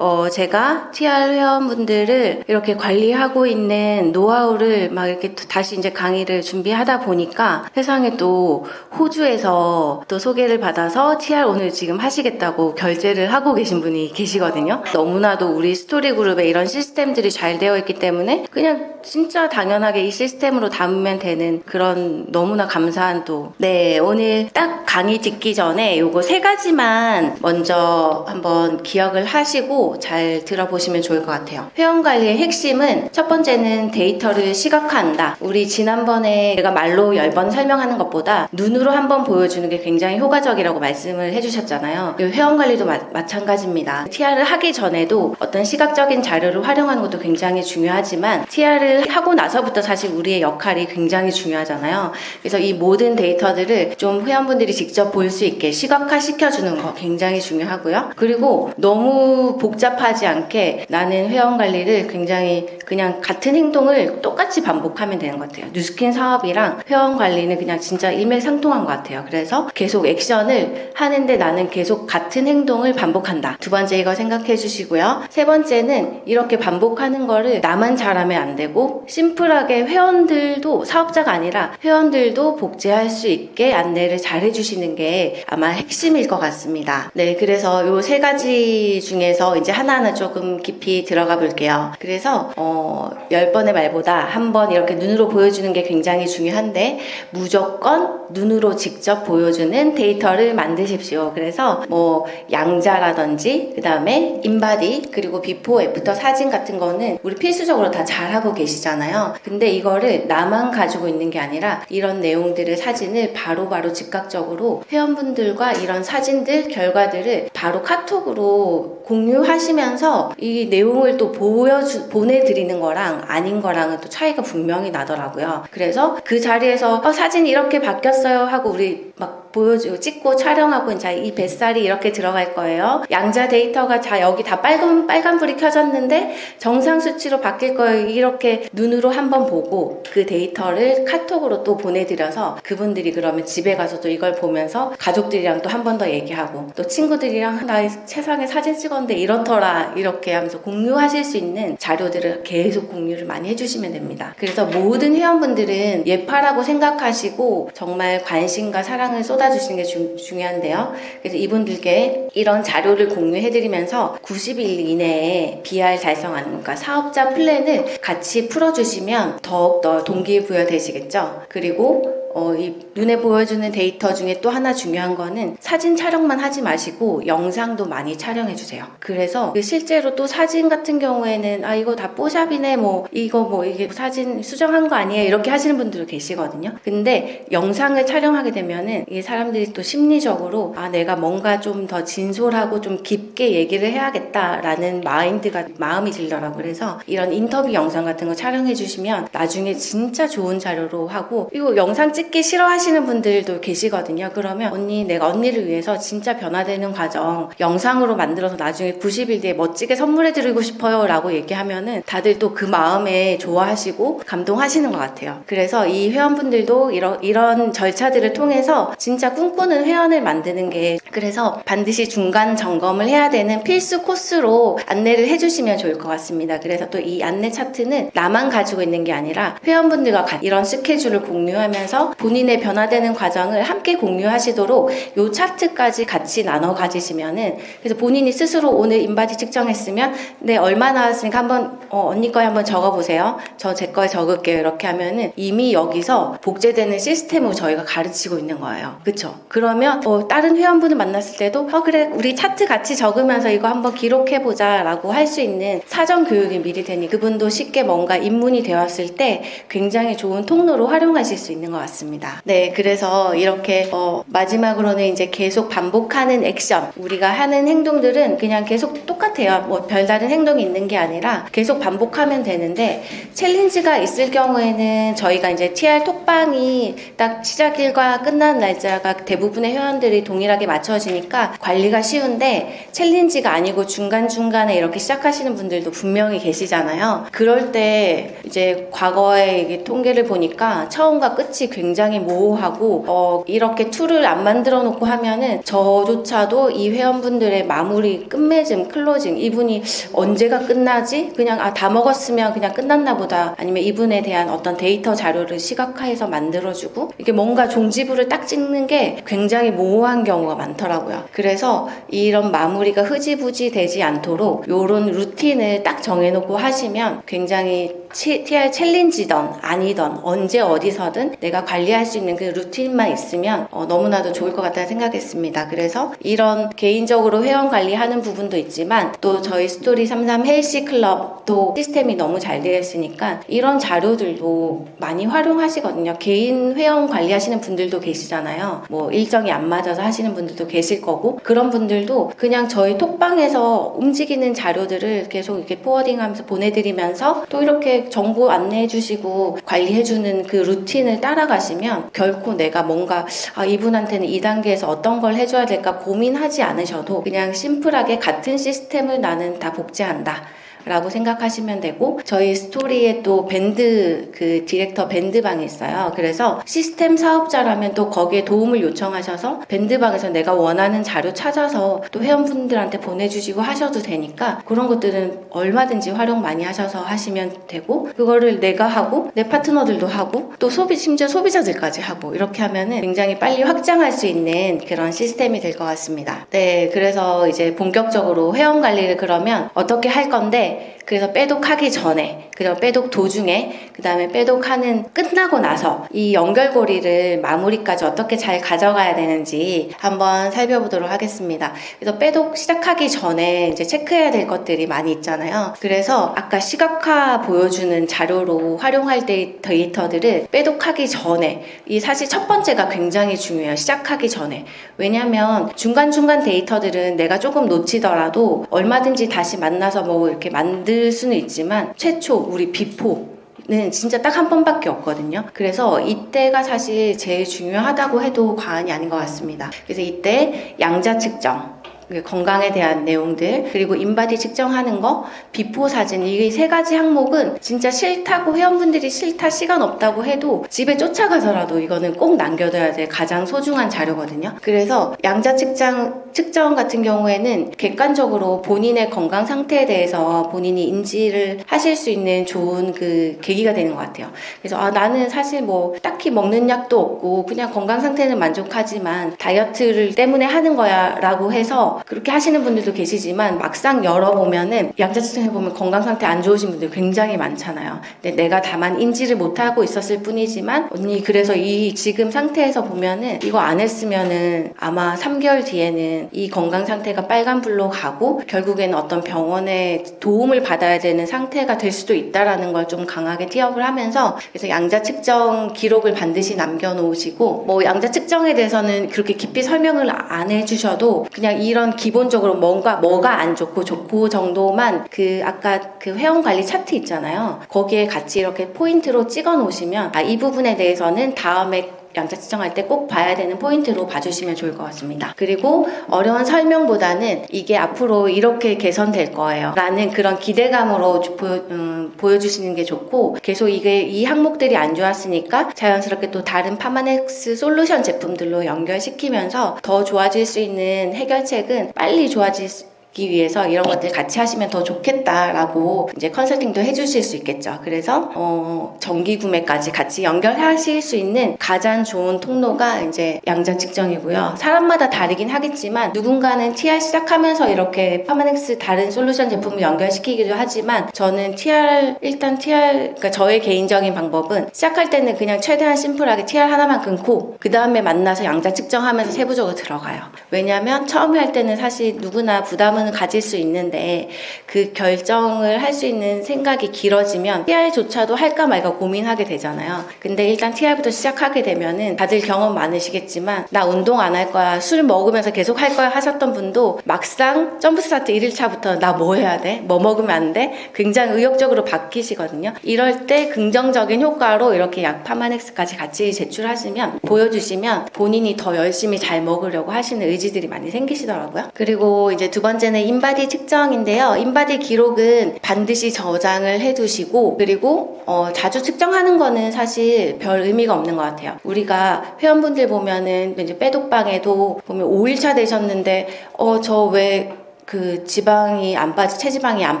어, 제가 TR 회원분들을 이렇게 관리하고 있는 노하우를 막 이렇게 또 다시 이제 강의를 준비하다 보니까 세상에 또 호주에서 또 소개를 받아서 TR 오늘 지금 하시겠다고 결제를 하고 계신 분이 계시거든요. 너무나도 우리 스토리 그룹에 이런 시스템들이 잘 되어 있기 때문에 그냥 진짜 당연하게 이 시스템으로 담으면 되는 그런 너무나 감사한 또. 네, 오늘 딱 강의 듣기 전에 요거 세 가지만 먼저 한번 기억을 하시고 잘 들어보시면 좋을 것 같아요. 회원 관리의 핵심은 첫 번째는 데이터를 시각화한다. 우리 지난번에 제가 말로 10번 설명하는 것보다 눈으로 한번 보여주는 게 굉장히 효과적이라고 말씀을 해주셨잖아요. 이 회원 관리도 마, 마찬가지입니다. TR을 하기 전에도 어떤 시각적인 자료를 활용하는 것도 굉장히 중요하지만 TR을 하고 나서부터 사실 우리의 역할이 굉장히 중요하잖아요. 그래서 이 모든 데이터들을 좀 회원분들이 직접 볼 수 있게 시각화 시켜주는 거 굉장히 중요하고요. 그리고 너무 복잡 하지 않게 나는 회원 관리를 굉장히 그냥 같은 행동을 똑같이 반복하면 되는 것 같아요. 뉴스킨 사업이랑 회원 관리는 그냥 진짜 일맥상통한 것 같아요. 그래서 계속 액션을 하는데 나는 계속 같은 행동을 반복한다. 두 번째 이거 생각해 주시고요. 세 번째는 이렇게 반복하는 거를 나만 잘하면 안 되고 심플하게 회원들도 사업자가 아니라 회원들도 복제할 수 있게 안내를 잘 해주시는 게 아마 핵심일 것 같습니다. 네, 그래서 요 세 가지 중에서 이제 하나 하나 조금 깊이 들어가 볼게요. 그래서 어, 10번의 말보다 한 번 이렇게 눈으로 보여주는 게 굉장히 중요한데 무조건 눈으로 직접 보여주는 데이터를 만드십시오. 그래서 뭐 양자라든지 그 다음에 InBody 그리고 before after 사진 같은 거는 우리 필수적으로 다 잘하고 계시잖아요. 근데 이거를 나만 가지고 있는 게 아니라 이런 내용들을 사진을 바로바로 바로 즉각적으로 회원분들과 이런 사진들 결과들을 바로 카톡으로 공유하시면서 이 내용을 또 보여주 보내드리는 거랑 아닌 거랑은 또 차이가 분명히 나더라고요. 그래서 그 자리에서 어, 사진이 이렇게 바뀌었어요 하고 우리 막 보여주고 찍고 촬영하고 자이 뱃살이 이렇게 들어갈 거예요. 양자 데이터가 자 여기 다 빨간 빨간불이 켜졌는데 정상 수치로 바뀔 거예요. 이렇게 눈으로 한번 보고 그 데이터를 카톡으로 또 보내드려서 그분들이 그러면 집에 가서 또 이걸 보면서 가족들이랑 또 한 번 더 얘기하고 또 친구들이랑 나 세상에 사진 찍었는데 이렇더라 이렇게 하면서 공유하실 수 있는 자료들을 계속 공유를 많이 해주시면 됩니다. 그래서 모든 회원분들은 예파라고 생각하시고 정말 관심과 사랑을 쏟아 주시는 게 주, 중요한데요. 그래서 이분들께 이런 자료를 공유해드리면서 90일 이내에 BR 달성하는 그러니까 사업자 플랜을 같이 풀어주시면 더욱더 동기부여 되시겠죠. 그리고 어, 이 눈에 보여주는 데이터 중에 또 하나 중요한 거는 사진 촬영만 하지 마시고 영상도 많이 촬영해 주세요. 그래서 그 실제로 또 사진 같은 경우에는 아 이거 다 뽀샵이네 뭐 이거 뭐 이게 사진 수정한 거 아니에요 이렇게 하시는 분들도 계시거든요. 근데 영상을 촬영하게 되면은 이 사람들이 또 심리적으로 아 내가 뭔가 좀 더 진솔하고 좀 깊게 얘기를 해야겠다라는 마인드가 마음이 들더라고 그래서 이런 인터뷰 영상 같은 거 촬영해 주시면 나중에 진짜 좋은 자료로 하고 이거 영상 찍기 싫어하시는 분들도 계시거든요. 그러면 언니 내가 언니를 위해서 진짜 변화되는 과정 영상으로 만들어서 나중에 90일 뒤에 멋지게 선물해 드리고 싶어요 라고 얘기하면은 다들 또 그 마음에 좋아하시고 감동하시는 것 같아요. 그래서 이 회원분들도 이런, 이런 절차들을 통해서 진짜 꿈꾸는 회원을 만드는 게 그래서 반드시 중간 점검을 해야 되는 필수 코스로 안내를 해주시면 좋을 것 같습니다. 그래서 또 이 안내 차트는 나만 가지고 있는 게 아니라 회원분들과 이런 스케줄을 공유하면서 본인의 변화되는 과정을 함께 공유하시도록 이 차트까지 같이 나눠 가지시면은 그래서 본인이 스스로 오늘 인바디 측정했으면 네 얼마 나왔으니까 한번 어, 언니 거에 한번 적어보세요. 저 제 거에 적을게요. 이렇게 하면은 이미 여기서 복제되는 시스템으로 저희가 가르치고 있는 거예요. 그쵸? 그러면 어, 다른 회원분을 만났을 때도 어 그래 우리 차트 같이 적으면서 이거 한번 기록해보자 라고 할 수 있는 사전 교육이 미리 되니 그분도 쉽게 뭔가 입문이 되었을 때 굉장히 좋은 통로로 활용하실 수 있는 것 같습니다. 네, 그래서 이렇게 어, 마지막으로는 이제 계속 반복하는 액션 우리가 하는 행동들은 그냥 계속 똑같아요. 뭐 별다른 행동이 있는 게 아니라 계속 반복하면 되는데 챌린지가 있을 경우에는 저희가 이제 TR 톡방이 딱 시작일과 끝난 날짜가 대부분의 회원들이 동일하게 맞춰지니까 관리가 쉬운데 챌린지가 아니고 중간중간에 이렇게 시작하시는 분들도 분명히 계시잖아요. 그럴 때 이제 과거의 통계를 보니까 처음과 끝이 굉장히 굉장히 모호하고 어, 이렇게 툴을 안 만들어 놓고 하면은 저조차도 이 회원분들의 마무리 끝맺음 closing 이분이 언제가 끝나지? 그냥 아 다 먹었으면 그냥 끝났나 보다. 아니면 이분에 대한 어떤 데이터 자료를 시각화해서 만들어주고 이게 뭔가 종지부를 딱 찍는 게 굉장히 모호한 경우가 많더라고요. 그래서 이런 마무리가 흐지부지 되지 않도록 이런 루틴을 딱 정해놓고 하시면 굉장히 치- TR 챌린지던 아니던 언제 어디서든 내가 관리할 수 있는 그 루틴만 있으면 어, 너무나도 좋을 것 같다는 생각했습니다. 그래서 이런 개인적으로 회원 관리하는 부분도 있지만 또 저희 스토리 33 헬시 클럽도 시스템이 너무 잘 되어 있으니까 이런 자료들도 많이 활용하시거든요. 개인 회원 관리하시는 분들도 계시잖아요. 뭐 일정이 안 맞아서 하시는 분들도 계실 거고 그런 분들도 그냥 저희 톡방에서 움직이는 자료들을 계속 이렇게 forwarding하면서 보내드리면서 또 이렇게 정보 안내해 주시고 관리해 주는 그 루틴을 따라가시면 결코 내가 뭔가 아 이분한테는 이 단계에서 어떤 걸 해줘야 될까 고민하지 않으셔도 그냥 심플하게 같은 시스템을 나는 다 복제한다. 라고 생각하시면 되고 저희 스토리에 또 밴드 그 디렉터 밴드방이 있어요. 그래서 시스템 사업자라면 또 거기에 도움을 요청하셔서 밴드방에서 내가 원하는 자료 찾아서 또 회원분들한테 보내주시고 하셔도 되니까 그런 것들은 얼마든지 활용 많이 하셔서 하시면 되고 그거를 내가 하고 내 파트너들도 하고 또 소비 심지어 소비자들까지 하고 이렇게 하면은 굉장히 빨리 확장할 수 있는 그런 시스템이 될 것 같습니다. 네, 그래서 이제 본격적으로 회원 관리를 그러면 어떻게 할 건데 그래서 빼독하기 전에 그리고 빼독 도중에 그 다음에 빼독하는 끝나고 나서 이 연결고리를 마무리까지 어떻게 잘 가져가야 되는지 한번 살펴보도록 하겠습니다. 그래서 빼독 시작하기 전에 이제 체크해야 될 것들이 많이 있잖아요. 그래서 아까 시각화 보여주는 자료로 활용할 때 데이터들을 빼독하기 전에 이 사실 첫 번째가 굉장히 중요해요. 시작하기 전에 왜냐하면 중간중간 데이터들은 내가 조금 놓치더라도 얼마든지 다시 만나서 뭐 이렇게 만들 수는 있지만 최초 우리 before 는 진짜 딱 한 번밖에 없거든요. 그래서 이때가 사실 제일 중요하다고 해도 과언이 아닌 것 같습니다. 그래서 이때 양자 측정, 그 건강에 대한 내용들 그리고 인바디 측정하는 거 before 사진 이 세 가지 항목은 진짜 싫다고 회원분들이 싫다 시간 없다고 해도 집에 쫓아가서라도 이거는 꼭 남겨둬야 될 가장 소중한 자료거든요. 그래서 양자 측정 측정 같은 경우에는 객관적으로 본인의 건강 상태에 대해서 본인이 인지를 하실 수 있는 좋은 그 계기가 되는 것 같아요. 그래서 아 나는 사실 뭐 딱히 먹는 약도 없고 그냥 건강 상태는 만족하지만 다이어트를 때문에 하는 거야 라고 해서 그렇게 하시는 분들도 계시지만 막상 열어보면은 양자 측정해보면 건강 상태 안 좋으신 분들 굉장히 많잖아요. 근데 내가 다만 인지를 못하고 있었을 뿐이지만 언니 그래서 이 지금 상태에서 보면은 이거 안 했으면은 아마 3개월 뒤에는 이 건강 상태가 빨간불로 가고 결국에는 어떤 병원에 도움을 받아야 되는 상태가 될 수도 있다라는 걸 좀 강하게 티업을 하면서 그래서 양자 측정 기록을 반드시 남겨놓으시고 뭐 양자 측정에 대해서는 그렇게 깊이 설명을 안 해주셔도 그냥 이런 기본적으로 뭔가 뭐가 안 좋고 좋고 정도만 그 아까 그 회원 관리 차트 있잖아요. 거기에 같이 이렇게 포인트로 찍어 놓으시면 아, 이 부분에 대해서는 다음에 양자 측정할 때 꼭 봐야 되는 포인트로 봐주시면 좋을 것 같습니다. 그리고 어려운 설명보다는 이게 앞으로 이렇게 개선될 거예요. 라는 그런 기대감으로 주- 보여, 음, 보여주시는 게 좋고 계속 이게 이 항목들이 안 좋았으니까 자연스럽게 또 다른 파마넥스 솔루션 제품들로 연결시키면서 더 좋아질 수 있는 해결책은 빨리 좋아질 수 기 위해서 이런 것들 같이 하시면 더 좋겠다라고 이제 컨설팅도 해주실 수 있겠죠. 그래서 어, 정기 구매까지 같이 연결하실 수 있는 가장 좋은 통로가 이제 양자 측정이고요. 사람마다 다르긴 하겠지만 누군가는 TR 시작하면서 이렇게 파마넥스 다른 솔루션 제품을 연결시키기도 하지만 저는 TR 일단 TR 그러니까 저의 개인적인 방법은 시작할 때는 그냥 최대한 심플하게 TR 하나만 끊고 그 다음에 만나서 양자 측정하면서 세부적으로 들어가요. 왜냐하면 처음에 할 때는 사실 누구나 부담은 가질 수 있는데 그 결정을 할 수 있는 생각이 길어지면 TR조차도 할까 말까 고민하게 되잖아요. 근데 일단 TR부터 시작하게 되면은 다들 경험 많으시겠지만 나 운동 안 할 거야 술 먹으면서 계속 할 거야 하셨던 분도 막상 jump start 1일차부터 나 뭐 해야 돼? 뭐 먹으면 안 돼? 굉장히 의욕적으로 바뀌시거든요. 이럴 때 긍정적인 효과로 이렇게 약 파마넥스까지 같이 제출하시면 보여주시면 본인이 더 열심히 잘 먹으려고 하시는 의지들이 많이 생기시더라고요. 그리고 이제 두 번째는 번째는 인바디 측정인데요. 인바디 기록은 반드시 저장을 해두시고 그리고 어, 자주 측정하는 거는 사실 별 의미가 없는 것 같아요. 우리가 회원분들 보면은 이제 빼독방에도 보면 5일차 되셨는데 어 저왜 그 지방이 안 빠지 체지방이 안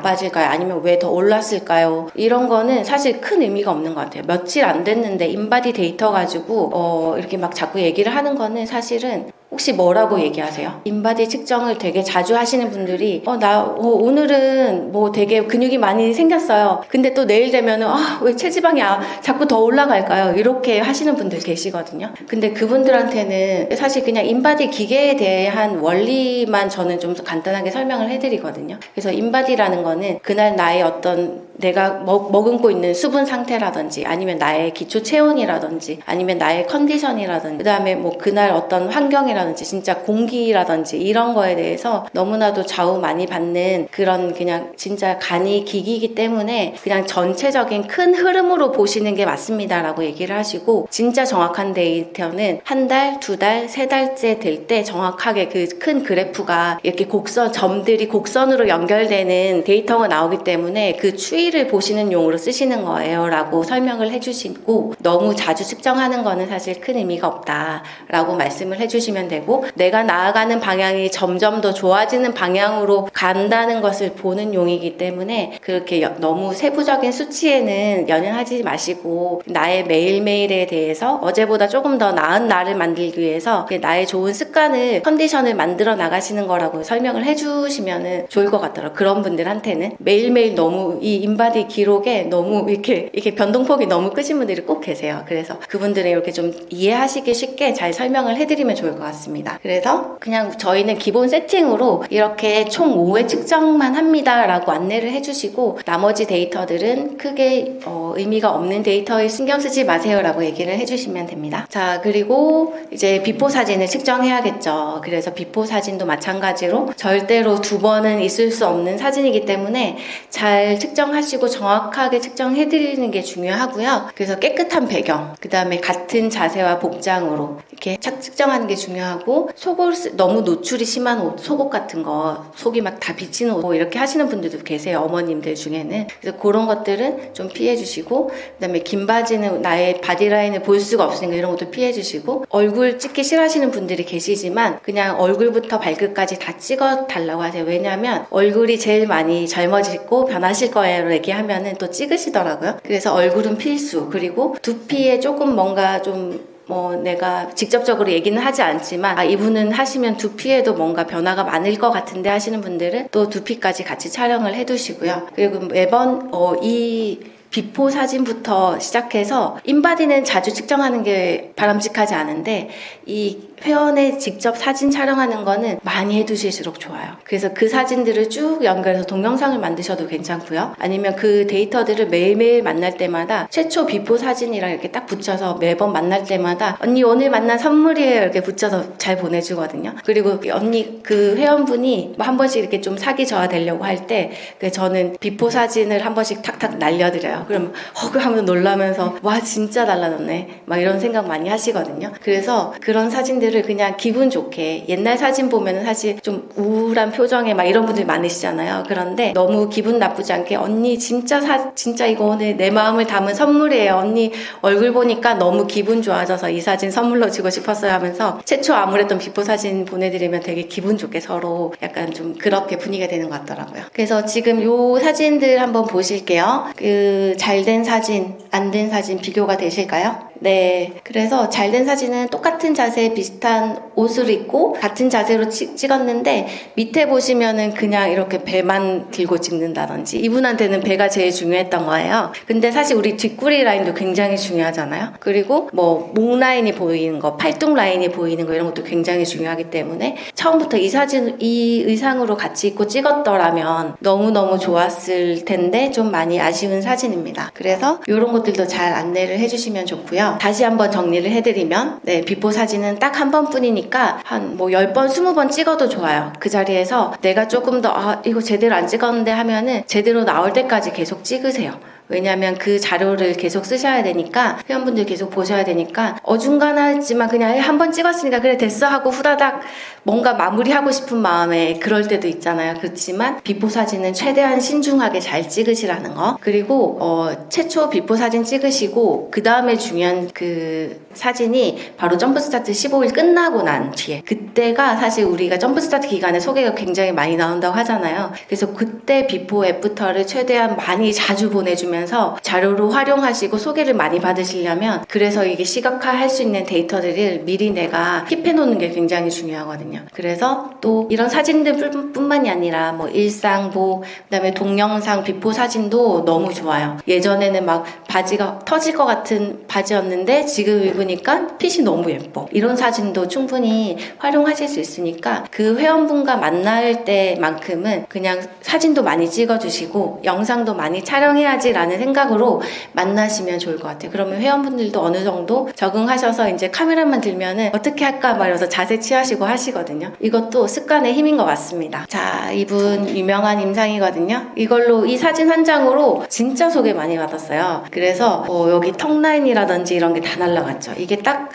빠질까요? 아니면 왜 더 올랐을까요? 이런 거는 사실 큰 의미가 없는 것 같아요. 며칠 안 됐는데 인바디 데이터 가지고 어 이렇게 막 자꾸 얘기를 하는 거는 사실은 혹시 뭐라고 얘기하세요? 인바디 측정을 되게 자주 하시는 분들이 어 나 오늘은 뭐 되게 근육이 많이 생겼어요. 근데 또 내일 되면은 아 왜 체지방이 아, 자꾸 더 올라갈까요? 이렇게 하시는 분들 계시거든요. 근데 그분들한테는 사실 그냥 인바디 기계에 대한 원리만 저는 좀 간단하게 설명을 해드리거든요. 그래서 인바디라는 거는 그날 나의 어떤 내가 먹, 머금고 있는 수분 상태라든지 아니면 나의 기초 체온이라든지 아니면 나의 컨디션이라든지 그다음에 뭐 그날 어떤 환경이라든지 진짜 공기라든지 이런 거에 대해서 너무나도 좌우 많이 받는 그런 그냥 진짜 간이 기기이기 때문에 그냥 전체적인 큰 흐름으로 보시는 게 맞습니다라고 얘기를 하시고 진짜 정확한 데이터는 한 달, 두 달, 세 달째 될 때 정확하게 그 큰 그래프가 이렇게 곡선 점들이 곡선으로 연결되는 데이터가 나오기 때문에 그 추이 를 보시는 용으로 쓰시는 거예요 라고 설명을 해주시고 너무 자주 측정하는 거는 사실 큰 의미가 없다 라고 말씀을 해주시면 되고 내가 나아가는 방향이 점점 더 좋아지는 방향으로 간다는 것을 보는 용이기 때문에 그렇게 여- 너무 세부적인 수치에는 연연하지 마시고 나의 매일매일에 대해서 어제보다 조금 더 나은 나를 만들기 위해서 나의 좋은 습관을 컨디션을 만들어 나가시는 거라고 설명을 해주시면 좋을 것 같더라고요. 그런 분들한테는 매일매일 너무 이 인바디 기록에 너무 이렇게 이렇게 변동폭이 너무 크신 분들이 꼭 계세요. 그래서 그분들은 이렇게 좀 이해하시기 쉽게 잘 설명을 해드리면 좋을 것 같습니다. 그래서 그냥 저희는 기본 세팅으로 이렇게 총 5회 측정만 합니다라고 안내를 해주시고 나머지 데이터들은 크게 어, 의미가 없는 데이터에 신경 쓰지 마세요라고 얘기를 해주시면 됩니다. 자 그리고 이제 before 사진을 측정해야겠죠. 그래서 before 사진도 마찬가지로 절대로 두 번은 있을 수 없는 사진이기 때문에 잘 측정 하시고 정확하게 측정해 드리는 게 중요하고요. 그래서 깨끗한 배경, 그 다음에 같은 자세와 복장으로 이렇게 착 측정하는 게 중요하고 속옷 쓰- 너무 노출이 심한 옷, 속옷 같은 거, 속이 막 다 비치는 옷, 뭐 이렇게 하시는 분들도 계세요. 어머님들 중에는. 그래서 그런 것들은 좀 피해 주시고, 그 다음에 긴 바지는 나의 바디라인을 볼 수가 없으니까 이런 것도 피해 주시고, 얼굴 찍기 싫어하시는 분들이 계시지만, 그냥 얼굴부터 발끝까지 다 찍어 달라고 하세요. 왜냐하면 얼굴이 제일 많이 젊어지고 변하실 거예요. 얘기하면은 또 찍으시더라고요. 그래서 얼굴은 필수. 그리고 두피에 조금 뭔가 좀뭐 내가 직접적으로 얘기는 하지 않지만 아 이분은 하시면 두피에도 뭔가 변화가 많을 것 같은데 하시는 분들은 또 두피까지 같이 촬영을 해두시고요. 그리고 매번 어, 이 before 사진부터 시작해서 인바디는 자주 측정하는 게 바람직하지 않은데 이 회원의 직접 사진 촬영하는 거는 많이 해두실수록 좋아요. 그래서 그 사진들을 쭉 연결해서 동영상을 만드셔도 괜찮고요. 아니면 그 데이터들을 매일매일 만날 때마다 최초 before 사진이랑 이렇게 딱 붙여서 매번 만날 때마다 언니 오늘 만난 선물이에요 이렇게 붙여서 잘 보내주거든요. 그리고 언니 그 회원분이 뭐 한 번씩 이렇게 좀 사기 저하 되려고 할때그 저는 before 사진을 한 번씩 탁탁 날려드려요. 그럼 헉 하면서 놀라면서 와 진짜 달라졌네 막 이런 생각 많이 하시거든요. 그래서 그런 사진들 을 그냥 기분 좋게 옛날 사진 보면은 사실 좀 우울한 표정에 막 이런 분들 많으시잖아요. 그런데 너무 기분 나쁘지 않게 언니 진짜 사 진짜 이거 오늘 내 마음을 담은 선물이에요. 언니 얼굴 보니까 너무 기분 좋아져서 이 사진 선물로 주고 싶었어요 하면서 최초 암울했던 before 사진 보내드리면 되게 기분 좋게 서로 약간 좀 그렇게 분위기가 되는 것 같더라고요. 그래서 지금 요 사진들 한번 보실게요. 그 잘 된 사진, 안 된 사진 비교가 되실까요? 네. 그래서 잘 된 사진은 똑같은 자세 비슷한 옷을 입고 같은 자세로 찍, 찍었는데 밑에 보시면은 그냥 이렇게 배만 들고 찍는다든지 이분한테는 배가 제일 중요했던 거예요. 근데 사실 우리 뒷구리 라인도 굉장히 중요하잖아요. 그리고 뭐 목 라인이 보이는 거, 팔뚝 라인이 보이는 거 이런 것도 굉장히 중요하기 때문에 처음부터 이 사진 이 의상으로 같이 입고 찍었더라면 너무너무 좋았을 텐데 좀 많이 아쉬운 사진입니다. 그래서 이런 것들도 잘 안내를 해주시면 좋 다시 한번 정리를 해드리면 네, before 사진은 딱 한 번뿐이니까 한 뭐 10번, 20번 찍어도 좋아요. 그 자리에서 내가 조금 더 아, 이거 제대로 안 찍었는데 하면은 제대로 나올 때까지 계속 찍으세요. 왜냐하면 그 자료를 계속 쓰셔야 되니까 회원분들 계속 보셔야 되니까 어중간하지만 그냥 한번 찍었으니까 그래 됐어 하고 후다닥 뭔가 마무리하고 싶은 마음에 그럴 때도 있잖아요. 그렇지만 before 사진은 최대한 신중하게 잘 찍으시라는 거. 그리고 어, 최초 before 사진 찍으시고 그 다음에 중요한 그 사진이 바로 jump start 15일 끝나고 난 뒤에 그때가 사실 우리가 jump start 기간에 소개가 굉장히 많이 나온다고 하잖아요. 그래서 그때 before after를 최대한 많이 자주 보내주면 서 자료로 활용하시고 소개를 많이 받으시려면 그래서 이게 시각화 할 수 있는 데이터들을 미리 내가 keep해 놓는 게 굉장히 중요하거든요. 그래서 또 이런 사진들 뿐- 뿐만이 아니라 뭐 일상복 그다음에 동영상 before 사진도 너무 좋아요. 예전에는 막 바지가 터질 것 같은 바지였는데 지금 입으니까 핏이 너무 예뻐. 이런 사진도 충분히 활용하실 수 있으니까 그 회원분과 만날 때만큼은 그냥 사진도 많이 찍어주시고 영상도 많이 촬영해야지라는 생각으로 만나시면 좋을 것 같아요. 그러면 회원분들도 어느 정도 적응하셔서 이제 카메라만 들면은 어떻게 할까 말해서 자세 취하시고 하시거든요. 이것도 습관의 힘인 것 같습니다. 자, 이분 유명한 임상이거든요. 이걸로 이 사진 한 장으로 진짜 소개 많이 받았어요. 그래서 어, 여기 턱라인이라든지 이런 게 다 날라갔죠. 이게 딱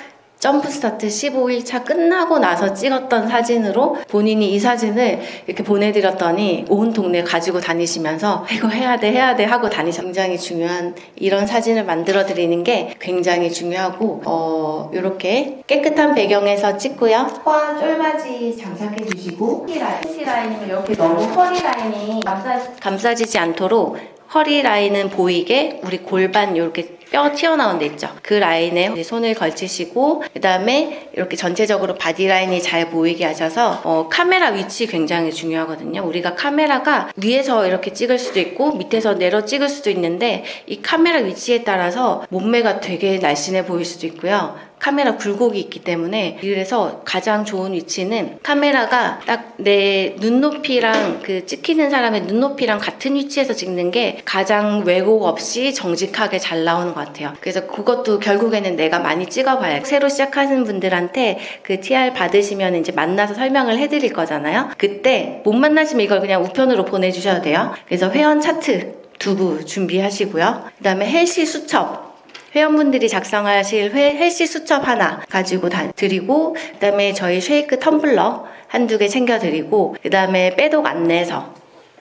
jump start 15일차 끝나고 나서 찍었던 사진으로 본인이 이 사진을 이렇게 보내드렸더니 온 동네 가지고 다니시면서 이거 해야 돼 해야 돼 하고 다니셔. 굉장히 중요한 이런 사진을 만들어 드리는 게 굉장히 중요하고 어 이렇게 깨끗한 배경에서 찍고요. 화 쫄바지 장착해 주시고 허리 라인 허리 라인은 이렇게 너무 허리 라인이 감싸, 감싸지지 않도록 허리 라인은 보이게 우리 골반 이렇게 뼈 튀어나온 데 있죠. 그 라인에 손을 걸치시고 그다음에 이렇게 전체적으로 body line이 잘 보이게 하셔서 어, 카메라 위치 굉장히 중요하거든요. 우리가 카메라가 위에서 이렇게 찍을 수도 있고 밑에서 내려 찍을 수도 있는데 이 카메라 위치에 따라서 몸매가 되게 날씬해 보일 수도 있고요. 카메라 굴곡이 있기 때문에 그래서 가장 좋은 위치는 카메라가 딱 내 눈높이랑 그 찍히는 사람의 눈높이랑 같은 위치에서 찍는 게 가장 왜곡 없이 정직하게 잘 나오는 것 같아요. 그래서 그것도 결국에는 내가 많이 찍어봐요. 새로 시작하는 분들한테 그 TR 받으시면 이제 만나서 설명을 해드릴 거잖아요. 그때 못 만나시면 이걸 그냥 우편으로 보내주셔도 돼요. 그래서 회원 차트 두부 준비하시고요. 그 다음에 헬시 수첩 회원분들이 작성하실 회, healthy 수첩 하나 가지고 다 드리고 그다음에 저희 쉐이크 텀블러 한두 개 챙겨 드리고 그다음에 빼독 안내서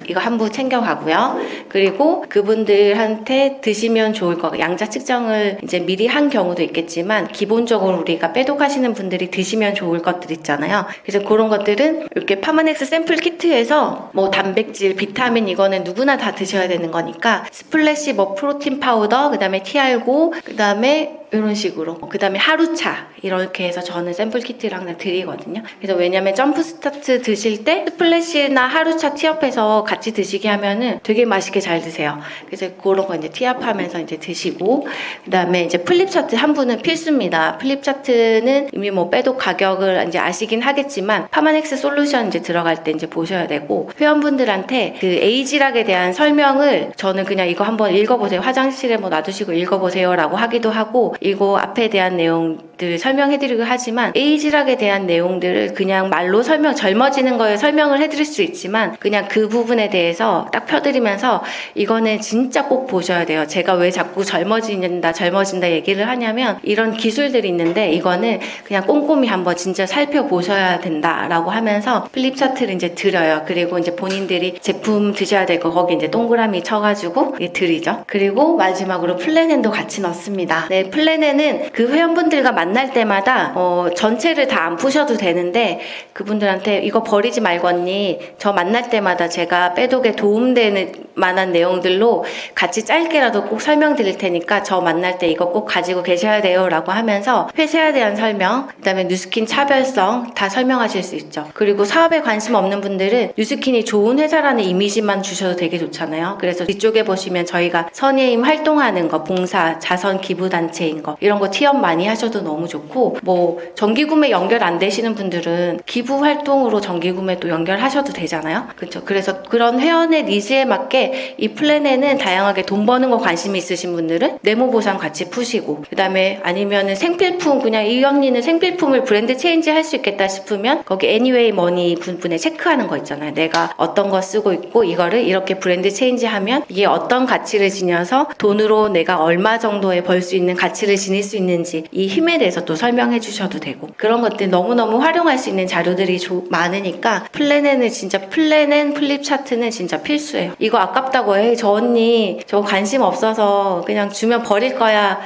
이거 한 부 챙겨가고요. 그리고 그분들한테 드시면 좋을 거 양자 측정을 이제 미리 한 경우도 있겠지만 기본적으로 우리가 빼독하시는 분들이 드시면 좋을 것들 있잖아요. 그래서 그런 것들은 이렇게 파마넥스 sample kit에서 뭐 단백질, 비타민 이거는 누구나 다 드셔야 되는 거니까 스플래시 뭐 protein powder, 그다음에 티알고, 그다음에 이런 식으로. 그 다음에 하루차 이렇게 해서 저는 sample kit를 항상 드리거든요. 그래서 왜냐면 jump start 드실 때 스플래시나 하루차 tee-up해서 같이 드시게 하면은 되게 맛있게 잘 드세요. 그래서 그런 거 이제 tee-up하면서 이제 드시고 그 다음에 이제 flip chart 한 분은 필수입니다. flip chart는 이미 뭐 빼독 가격을 이제 아시긴 하겠지만 파마넥스 솔루션 이제 들어갈 때 이제 보셔야 되고 회원분들한테 그 에이지락에 대한 설명을 저는 그냥 이거 한번 읽어보세요. 화장실에 뭐 놔두시고 읽어보세요 라고 하기도 하고 이거 앞에 대한 내용 들 설명해드리고 하지만 에이지락에 대한 내용들을 그냥 말로 설명 젊어지는 거에 설명을 해드릴 수 있지만 그냥 그 부분에 대해서 딱 펴드리면서 이거는 진짜 꼭 보셔야 돼요. 제가 왜 자꾸 젊어진다 젊어진다 얘기를 하냐면 이런 기술들이 있는데 이거는 그냥 꼼꼼히 한번 진짜 살펴보셔야 된다라고 하면서 flip chart를 이제 드려요. 그리고 이제 본인들이 제품 드셔야 될 거 거기 이제 동그라미 쳐가지고 드리죠. 그리고 마지막으로 플래넨도 같이 넣습니다. 네 플래넨은 그 회원분들과 만날 때마다 어, 전체를 다 안 푸셔도 되는데 그분들한테 이거 버리지 말고 언니 저 만날 때마다 제가 빼독에 도움되는 만한 내용들로 같이 짧게라도 꼭 설명드릴 테니까 저 만날 때 이거 꼭 가지고 계셔야 돼요 라고 하면서 회사에 대한 설명 그 다음에 뉴스킨 차별성 다 설명하실 수 있죠. 그리고 사업에 관심 없는 분들은 뉴스킨이 좋은 회사라는 이미지만 주셔도 되게 좋잖아요. 그래서 뒤쪽에 보시면 저희가 선의의 힘 활동하는 거 봉사 자선 기부 단체인 거 이런 거 tee-up 많이 하셔도 너무 너무 좋고 뭐 정기구매 연결 안 되시는 분들은 기부 활동으로 정기구매도 연결하셔도 되잖아요. 그렇죠. 그래서 그런 회원의 needs에 맞게 이 플랜에는 다양하게 돈 버는 거 관심이 있으신 분들은 네모 보상 같이 푸시고 그다음에 아니면은 생필품 그냥 이 언니는 생필품을 brand change 할 수 있겠다 싶으면 거기 anyway money 부분에 체크하는 거 있잖아요. 내가 어떤 거 쓰고 있고 이거를 이렇게 brand change 하면 이게 어떤 가치를 지녀서 돈으로 내가 얼마 정도에 벌 수 있는 가치를 지닐 수 있는지 이 힘에 대해서 또 설명해 주셔도 되고 그런 것들 너무너무 활용할 수 있는 자료들이 조- 많으니까 플랜에는 진짜 플랜엔 flip chart는 진짜 필수예요. 이거 아깝다고 해. 저 언니 저 관심 없어서 그냥 주면 버릴 거야.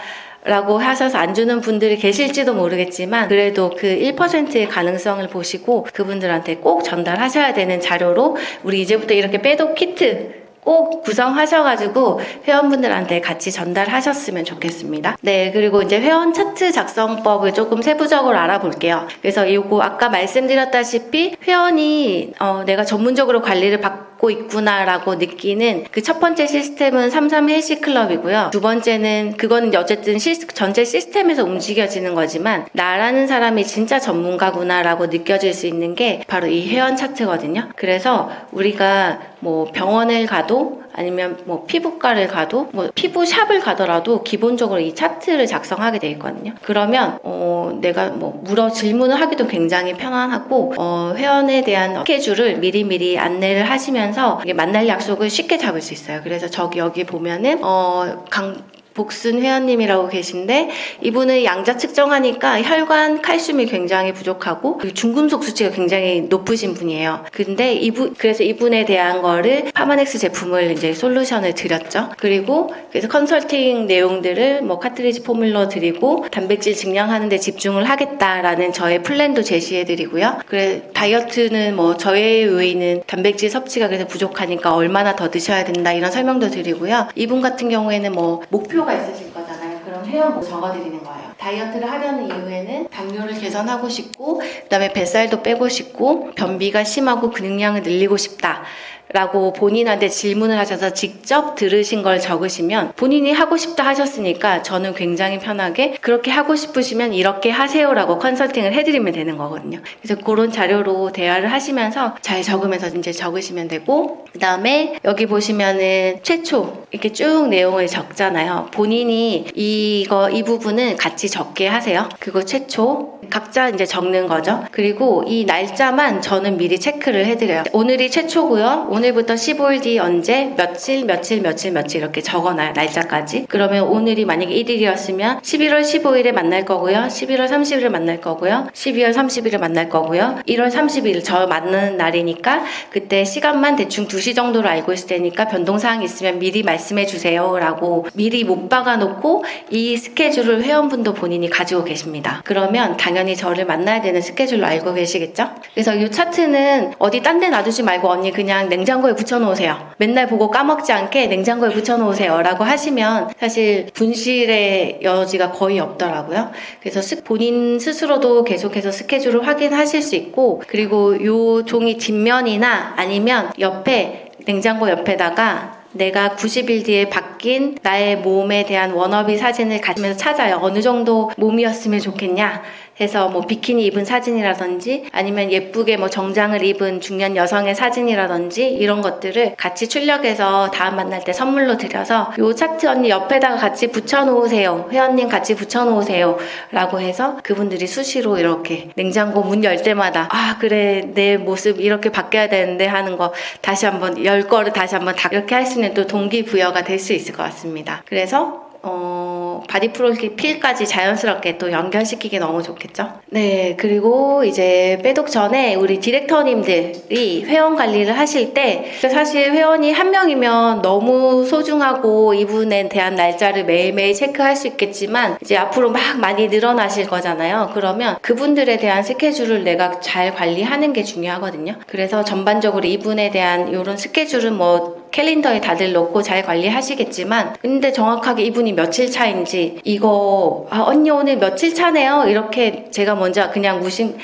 라고 하셔서 안 주는 분들이 계실지도 모르겠지만 그래도 그 1%의 가능성을 보시고 그분들한테 꼭 전달하셔야 되는 자료로 우리 이제부터 이렇게 빼독 키트 꼭 구성하셔가지고 회원분들한테 같이 전달하셨으면 좋겠습니다. 네, 그리고 이제 회원 차트 작성법을 조금 세부적으로 알아볼게요. 그래서 이거 아까 말씀드렸다시피 회원이 어, 내가 전문적으로 관리를 받고 있구나라고 느끼는 그 첫 번째 시스템은 33 헬시 클럽이고요. 두 번째는 그거는 어쨌든 시, 전체 시스템에서 움직여지는 거지만 나라는 사람이 진짜 전문가구나라고 느껴질 수 있는 게 바로 이 회원 차트거든요. 그래서 우리가 뭐 병원을 가도 아니면 뭐 피부과를 가도 뭐 피부샵을 가더라도 기본적으로 이 차트를 작성하게 돼 있거든요. 그러면 어 내가 뭐 물어 질문을 하기도 굉장히 편안하고 어 회원에 대한 스케줄을 미리미리 안내를 하시면서 만날 약속을 쉽게 잡을 수 있어요. 그래서 저기 여기 보면은 어 강 복순 회원님이라고 계신데 이분은 양자 측정하니까 혈관 칼슘이 굉장히 부족하고 중금속 수치가 굉장히 높으신 분이에요. 근데 이분 그래서 이분에 대한 거를 파마넥스 제품을 이제 solution을 드렸죠. 그리고 그래서 컨설팅 내용들을 뭐 카트리지 formula 드리고 단백질 증량하는 데 집중을 하겠다라는 저의 plan도 제시해 드리고요. 그래 다이어트는 뭐 저의 요인은 단백질 섭취가 그래서 부족하니까 얼마나 더 드셔야 된다 이런 설명도 드리고요. 이분 같은 경우에는 뭐 목표 가 있으실 거잖아요. 그럼 회원 적어드리는 거예요. 다이어트를 하려는 이유에는 당뇨를 개선하고 싶고 그다음에 뱃살도 빼고 싶고 변비가 심하고 근육량을 늘리고 싶다. 라고 본인한테 질문을 하셔서 직접 들으신 걸 적으시면 본인이 하고 싶다 하셨으니까 저는 굉장히 편하게 그렇게 하고 싶으시면 이렇게 하세요 라고 컨설팅을 해드리면 되는 거거든요. 그래서 그런 자료로 대화를 하시면서 잘 적으면서 이제 적으시면 되고 그 다음에 여기 보시면은 최초 이렇게 쭉 내용을 적잖아요. 본인이 이거 이 부분은 같이 적게 하세요. 그거 최초 각자 이제 적는 거죠. 그리고 이 날짜만 저는 미리 체크를 해드려요. 오늘이 최초고요. 오늘부터 15일 뒤 언제 며칠 며칠 며칠 며칠 이렇게 적어놔요. 날짜까지. 그러면 오늘이 만약에 1일이었으면 11월 15일에 만날 거고요. 11월 30일에 만날 거고요. 12월 30일에 만날 거고요. 1월 30일 저 만나는 날이니까 그때 시간만 대충 2시 정도로 알고 있을 테니까 변동사항 있으면 미리 말씀해 주세요. 라고 미리 못 박아놓고 이 스케줄을 회원분도 본인이 가지고 계십니다. 그러면 당연히 저를 만나야 되는 스케줄로 알고 계시겠죠? 그래서 이 차트는 어디 딴 데 놔두지 말고 언니 그냥 냉장고에 붙여놓으세요. 맨날 보고 까먹지 않게 냉장고에 붙여놓으세요. 라고 하시면 사실 분실의 여지가 거의 없더라고요. 그래서 스- 본인 스스로도 계속해서 스케줄을 확인하실 수 있고 그리고 이 종이 뒷면이나 아니면 옆에 냉장고 옆에다가 내가 90일 뒤에 바뀐 나의 몸에 대한 워너비 사진을 가지면서 찾아요. 어느 정도 몸이었으면 좋겠냐. 해서 뭐 비키니 입은 사진이라든지 아니면 예쁘게 뭐 정장을 입은 중년 여성의 사진이라든지 이런 것들을 같이 출력해서 다음 만날 때 선물로 드려서 요 차트 언니 옆에다가 같이 붙여놓으세요. 회원님 같이 붙여놓으세요. 라고 해서 그분들이 수시로 이렇게 냉장고 문 열 때마다 아 그래 내 모습 이렇게 바뀌어야 되는데 하는 거 다시 한번 열 거를 다시 한번 다 이렇게 할 수 있는 또 동기부여가 될 수 있을 것 같습니다. 그래서 어, body 프로필까지 자연스럽게 또 연결시키기 너무 좋겠죠? 네, 그리고 이제 빼독 전에 우리 디렉터님들이 회원 관리를 하실 때 사실 회원이 한 명이면 너무 소중하고 이분에 대한 날짜를 매일매일 체크할 수 있겠지만 이제 앞으로 막 많이 늘어나실 거잖아요. 그러면 그분들에 대한 스케줄을 내가 잘 관리하는 게 중요하거든요. 그래서 전반적으로 이분에 대한 이런 스케줄은 뭐 캘린더에 다들 넣고 잘 관리하시겠지만 근데 정확하게 이분이 며칠 차인지 이거 아 언니 오늘 며칠 차네요? 이렇게 제가 먼저 그냥 무심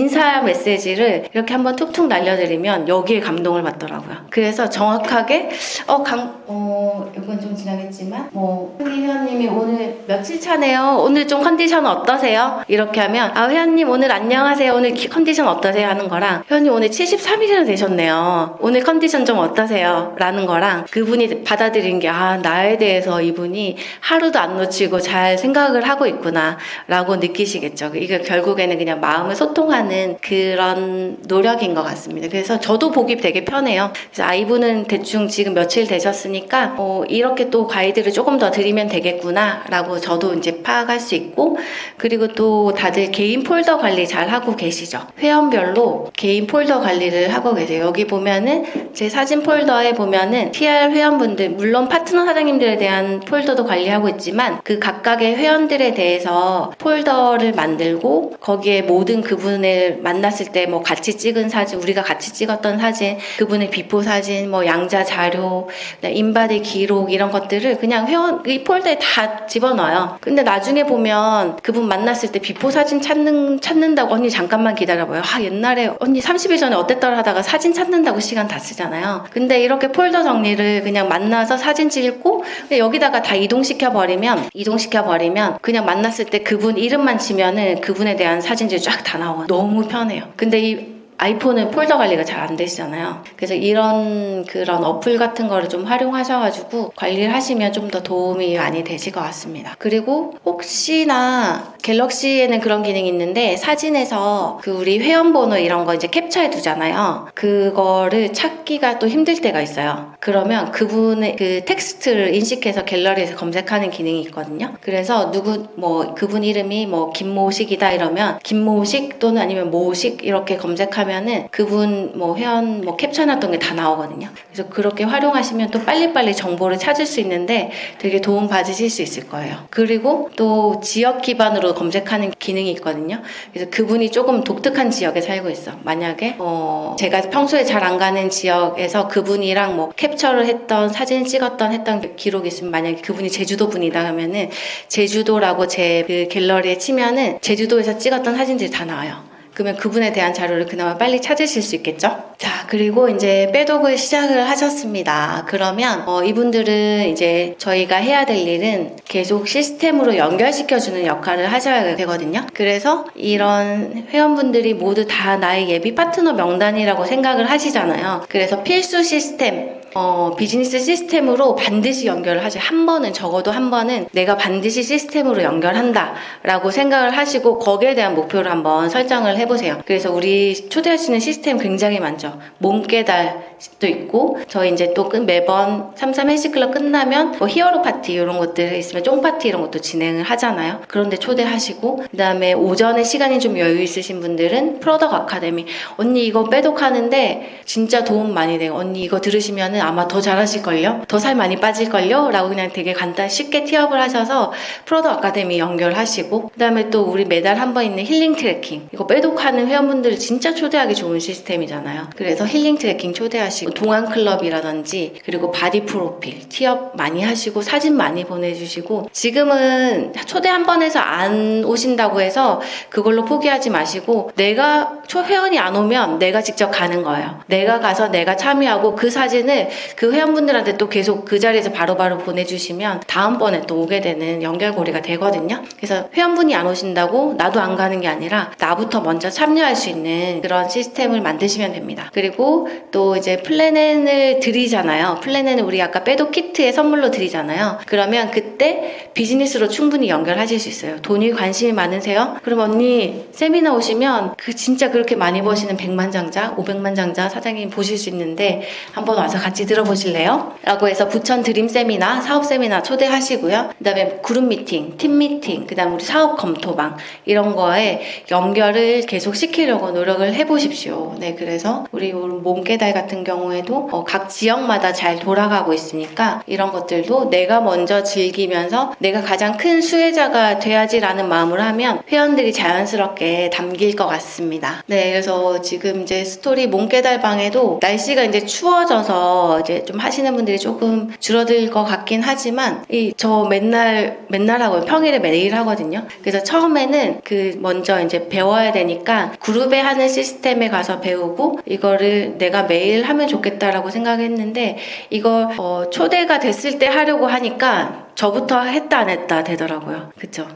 인사 메시지를 이렇게 한번 툭툭 날려드리면 여기에 감동을 받더라고요. 그래서 정확하게 어, 강, 어, 이건 좀 지나겠지만 뭐 회원님이 오늘 며칠 차네요. 오늘 좀 컨디션 어떠세요? 이렇게 하면 아 회원님 오늘 안녕하세요. 오늘 기- 컨디션 어떠세요? 하는 거랑 회원님 오늘 73일이나 되셨네요. 오늘 컨디션 좀 어떠세요? 라는 거랑 그분이 받아들인 게 아 나에 대해서 이분이 하루도 안 놓치고 잘 생각을 하고 있구나 라고 느끼시겠죠. 이게 결국에는 그냥 마음을 소통하는 그런 노력인 것 같습니다. 그래서 저도 보기 되게 편해요. 그래서 아 이분은 대충 지금 며칠 되셨으니까 어, 이렇게 또 가이드를 조금 더 드리면 되겠구나라고 저도 이제 파악할 수 있고 그리고 또 다들 개인 폴더 관리 잘 하고 계시죠. 회원별로 개인 폴더 관리를 하고 계세요. 여기 보면은 제 사진 폴더에 보면은 TR 회원분들 물론 파트너 사장님들에 대한 폴더도 관리하고 있지만 그 각각의 회원들에 대해서 폴더를 만들고 거기에 모든 그분 을 만났을 때 뭐 같이 찍은 사진 우리가 같이 찍었던 사진 그분의 before 사진 뭐 양자 자료 인바디 기록 이런 것들을 그냥 회원 이 폴더에 다 집어넣어요. 근데 나중에 보면 그분 만났을 때 before 사진 찾는 찾는다고 언니 잠깐만 기다려봐요. 아 옛날에 언니 30일 전에 어땠더라 하다가 사진 찾는다고 시간 다 쓰잖아요. 근데 이렇게 폴더 정리를 그냥 만나서 사진 찍고 여기다가 다 이동시켜 버리면 이동시켜 버리면 그냥 만났을 때 그분 이름만 치면은 그분에 대한 사진들이 쫙 다 나와요. 너무 편해요. 근데 이 아이폰은 폴더 관리가 잘 안 되시잖아요. 그래서 이런 그런 어플 같은 거를 좀 활용하셔가지고 관리를 하시면 좀 더 도움이 많이 되실 것 같습니다. 그리고 혹시나 갤럭시에는 그런 기능이 있는데 사진에서 그 우리 회원번호 이런 거 이제 캡처해 두잖아요. 그거를 찾기가 또 힘들 때가 있어요. 그러면 그분의 그 텍스트를 인식해서 갤러리에서 검색하는 기능이 있거든요. 그래서 누구 뭐 그분 이름이 뭐 김모식이다 이러면 김모식 또는 아니면 모식 이렇게 검색하면 은 그분 뭐 회원 뭐 캡처해놨던 게 다 나오거든요. 그래서 그렇게 활용하시면 또 빨리빨리 정보를 찾을 수 있는데 되게 도움 받으실 수 있을 거예요. 그리고 또 지역 기반으로 검색하는 기능이 있거든요. 그래서 그분이 조금 독특한 지역에 살고 있어. 만약에 어 제가 평소에 잘 안 가는 지역에서 그분이랑 뭐 캡처를 했던 사진 찍었던 했던 기록이 있으면 만약에 그분이 제주도 분이다 하면은 제주도라고 제 그 갤러리에 치면은 제주도에서 찍었던 사진들이 다 나와요. 그러면 그분에 대한 자료를 그나마 빨리 찾으실 수 있겠죠? 자, 그리고 이제 빼독을 시작을 하셨습니다. 그러면 어, 이분들은 이제 저희가 해야 될 일은 계속 시스템으로 연결시켜주는 역할을 하셔야 되거든요. 그래서 이런 회원분들이 모두 다 나의 예비 파트너 명단이라고 생각을 하시잖아요. 그래서 필수 시스템, 어, 비즈니스 시스템으로 반드시 연결을 하죠. 한 번은 적어도 한 번은 내가 반드시 시스템으로 연결한다 라고 생각을 하시고 거기에 대한 목표를 한번 설정을 해보세요. 그래서 우리 초대하시는 시스템 굉장히 많죠. 몸깨달도 있고 저희 이제 또 끝- 매번 삼삼 헬스클럽 끝나면 뭐 hero 파티 이런 것들 있으면 쫑 파티 이런 것도 진행을 하잖아요. 그런데 초대하시고 그다음에 오전에 시간이 좀 여유 있으신 분들은 product 아카데미 언니 이거 빼독하는데 진짜 도움 많이 돼요. 언니 이거 들으시면은 아마 더 잘하실걸요? 더 살 많이 빠질걸요? 라고 그냥 되게 간단 쉽게 tee-up을 하셔서 product 아카데미 연결하시고 그 다음에 또 우리 매달 한 번 있는 힐링 트레킹 이거 빼독하는 회원분들 진짜 초대하기 좋은 시스템이잖아요. 그래서 힐링 트레킹 초대하시고 동안 클럽이라든지 그리고 body 프로필 tee-up 많이 하시고 사진 많이 보내주시고 지금은 초대 한 번 해서 안 오신다고 해서 그걸로 포기하지 마시고 내가 초 회원이 안 오면 내가 직접 가는 거예요. 내가 가서 내가 참여하고 그 사진을 그 회원분들한테 또 계속 그 자리에서 바로 바로 보내주시면 다음번에 또 오게 되는 연결고리가 되거든요. 그래서 회원분이 안 오신다고 나도 안 가는 게 아니라 나부터 먼저 참여할 수 있는 그런 시스템을 만드시면 됩니다. 그리고 또 이제 플래넨을 드리잖아요. 플래넨을 우리 아까 빼도 키트에 선물로 드리잖아요. 그러면 그때 비즈니스로 충분히 연결하실 수 있어요. 돈이 관심이 많으세요? 그럼 언니 세미나 오시면 그 진짜 그렇게 많이 버시는 100만 장자, 500만 장자 사장님 보실 수 있는데 한번 와서 같이 들어보실래요? 라고 해서 부천 dream 세미나, 사업 세미나 초대하시고요. 그 다음에 그룹 미팅, 팀 미팅, 그 다음 우리 사업 검토방 이런 거에 연결을 계속 시키려고 노력을 해보십시오. 네, 그래서 우리 몸깨달 같은 경우에도 어, 각 지역마다 잘 돌아가고 있으니까 이런 것들도 내가 먼저 즐기면서 내가 가장 큰 수혜자가 돼야지라는 마음으로 하면 회원들이 자연스럽게 담길 것 같습니다. 네, 그래서 지금 이제 스토리 몸깨달방에도 날씨가 이제 추워져서 이제 좀 하시는 분들이 조금 줄어들 것 같긴 하지만 이 저 맨날 맨날 하고 평일에 매일 하거든요. 그래서 처음에는 그 먼저 이제 배워야 되니까 그룹에 하는 시스템에 가서 배우고 이거를 내가 매일 하면 좋겠다라고 생각했는데 이걸 어, 초대가 됐을 때 하려고 하니까 저부터 했다 안 했다 되더라고요. 그쵸?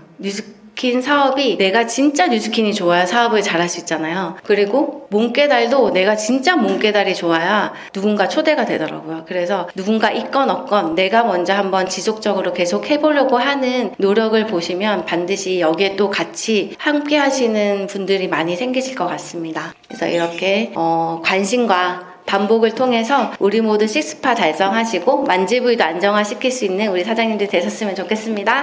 뉴스킨 사업이 내가 진짜 뉴스킨이 좋아야 사업을 잘할 수 있잖아요. 그리고 몸깨달도 내가 진짜 몸깨달이 좋아야 누군가 초대가 되더라고요. 그래서 누군가 있건 없건 내가 먼저 한번 지속적으로 계속 해보려고 하는 노력을 보시면 반드시 여기에 또 같이 함께 하시는 분들이 많이 생기실 것 같습니다. 그래서 이렇게 어, 관심과 반복을 통해서 우리 모두 식스파 달성하시고 만지부위도 안정화시킬 수 있는 우리 사장님들 되셨으면 좋겠습니다.